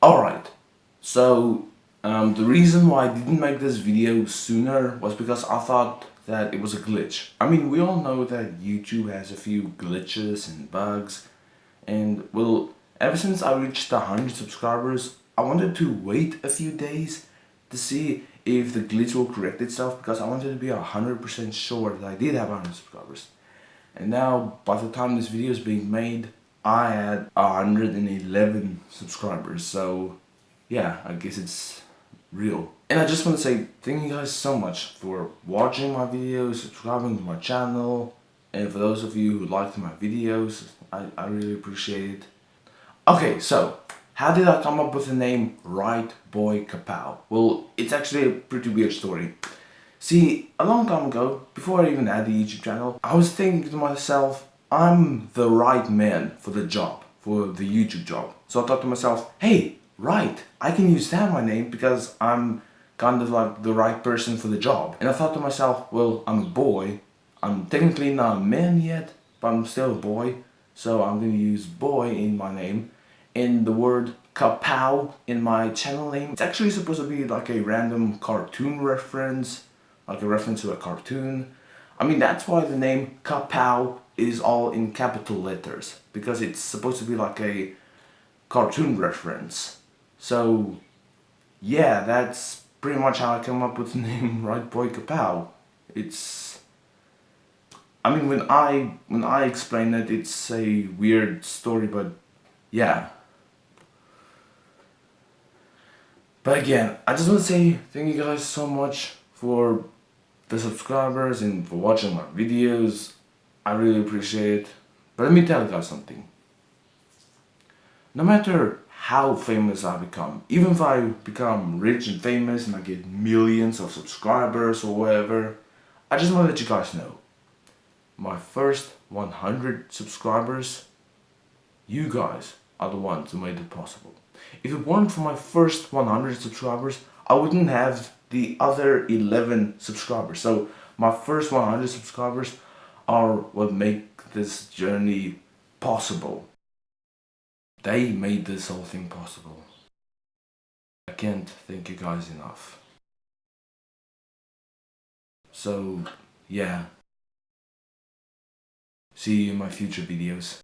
Alright, so um, the reason why I didn't make this video sooner was because I thought that it was a glitch. I mean, we all know that YouTube has a few glitches and bugs and well, ever since I reached 100 subscribers, I wanted to wait a few days to see if the glitch will correct itself because I wanted to be 100% sure that I did have 100 subscribers. And now, by the time this video is being made, I had 111 subscribers. So, yeah, I guess it's real. And I just want to say thank you guys so much for watching my videos, subscribing to my channel, and for those of you who liked my videos, I, I really appreciate it. Okay, so how did I come up with the name Right Boy Kapow? Well, it's actually a pretty weird story. See, a long time ago, before I even had the YouTube channel, I was thinking to myself, I'm the right man for the job, for the YouTube job. So I thought to myself, hey, right, I can use that my name because I'm kind of like the right person for the job. And I thought to myself, well, I'm a boy. I'm technically not a man yet, but I'm still a boy. So I'm going to use boy in my name in the word kapow in my channel name. It's actually supposed to be like a random cartoon reference, like a reference to a cartoon. I mean, that's why the name kapow is all in capital letters, because it's supposed to be like a cartoon reference. So, yeah, that's pretty much how I came up with the name Right Boy Kapow. It's... I mean, when I when I explain it, it's a weird story, but yeah, But again, I just want to say thank you guys so much for the subscribers and for watching my videos. I really appreciate it. But let me tell you guys something. No matter how famous I become, even if I become rich and famous and I get millions of subscribers or whatever, I just want to let you guys know. My first 100 subscribers, you guys are the ones who made it possible. If it weren't for my first 100 subscribers, I wouldn't have the other 11 subscribers. So my first 100 subscribers are what make this journey possible. They made this whole thing possible. I can't thank you guys enough. So, yeah. See you in my future videos.